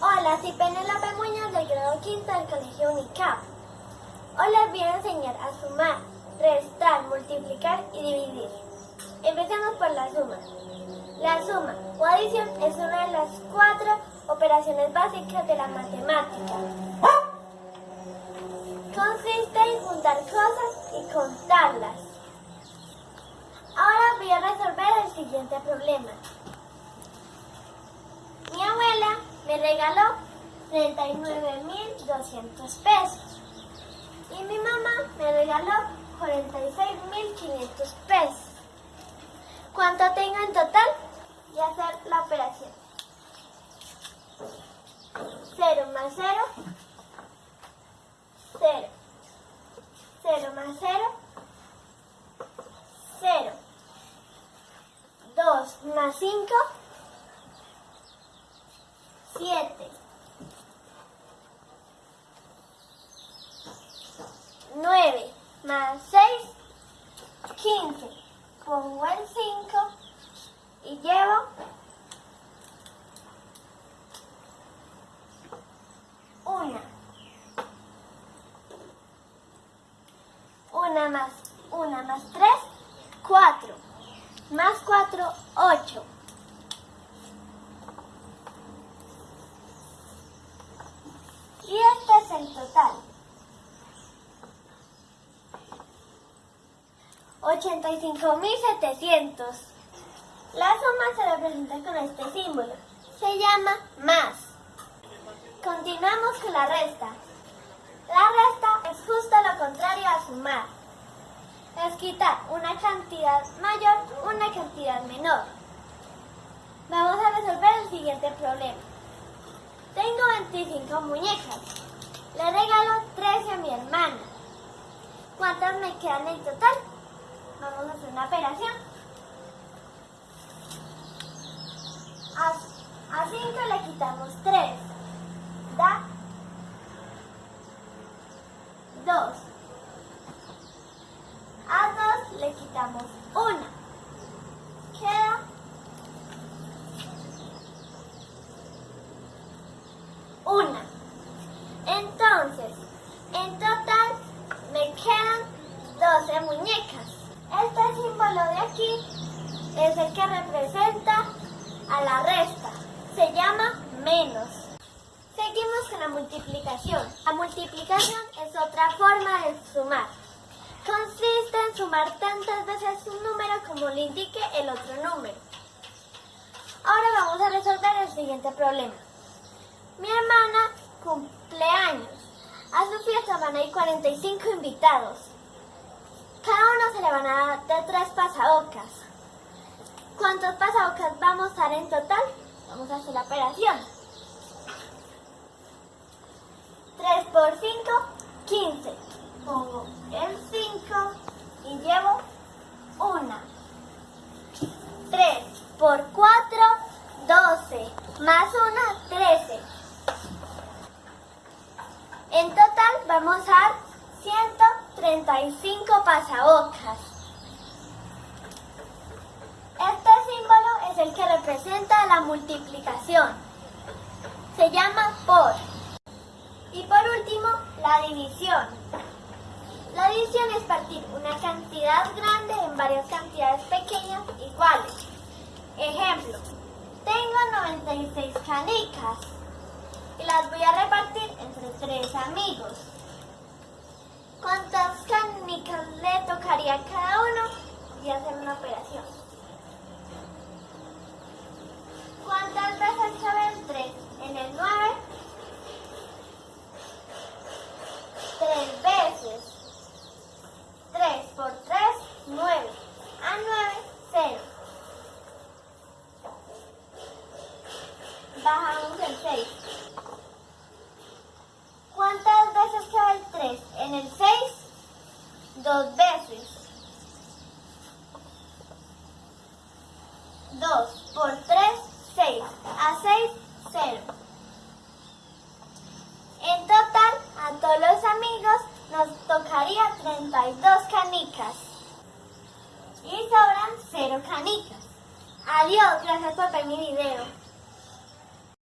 Hola, soy Penélope Muñoz del grado quinto del Colegio Unicap. Hoy les voy a enseñar a sumar, restar, multiplicar y dividir. Empecemos por la suma. La suma o adición es una de las cuatro operaciones básicas de la matemática. Consiste en juntar cosas y contarlas. Ahora voy a resolver el siguiente problema. Mi abuela me regaló 39.200 pesos y mi mamá me regaló 46.500 pesos. ¿Cuánto tengo en total? Y hacer la operación. 0 más 0, 0. 0 más 0, 0. 2 más 5, 7. 9 más 6, 15. Pongo el 5 y llevo una. Una más, una más 3, 4. Más 4, 8. Y es el total. 85.700. La suma se representa con este símbolo. Se llama más. Continuamos con la resta. La resta es justo lo contrario a sumar. Es quitar una cantidad mayor, una cantidad menor. Vamos a resolver el siguiente problema. Tengo 25 muñecas. Le regalo 13 a mi hermana. ¿Cuántas me quedan en total? Vamos a hacer una operación. A, 5 le quitamos 3. Da 2. A 2 le quitamos 1. Queda 1. Entonces, en total me 12 muñecas. Este símbolo de aquí es el que representa a la resta. Se llama menos. Seguimos con la multiplicación. La multiplicación es otra forma de sumar. Consiste en sumar tantas veces un número como le indique el otro número. Ahora vamos a resolver el siguiente problema. Mi hermana cumple años. A su fiesta van a ir 45 invitados. Se le van a dar de tres pasabocas. ¿Cuántos pasabocas vamos a dar en total? Vamos a hacer la operación. 3 por 5, 15. Pongo el 5 y llevo 1. 3 por 4, 12. Más 1, 13. En total vamos a dar 135 pasabocas. Este símbolo es el que representa la multiplicación. Se llama por. Y por último, la división. La división es partir una cantidad grande en varias cantidades pequeñas iguales. Ejemplo, tengo 96 canicas y las voy a repartir entre tres amigos. ¿Cuántas canicas le tocaría a cada uno? Y hacer una operación. ¿Cuántas veces cabe el 3 en el 9? Tres veces. 3 por 3, 9. A 9, 0. Bajamos el 6. ¿Cuántas veces cabe el 3 en el 6? Dos veces. 2 por 3, 6. A 6, 0. En total, a todos los amigos nos tocaría 32 canicas. Y sobran 0 canicas. Adiós, gracias por ver mi video.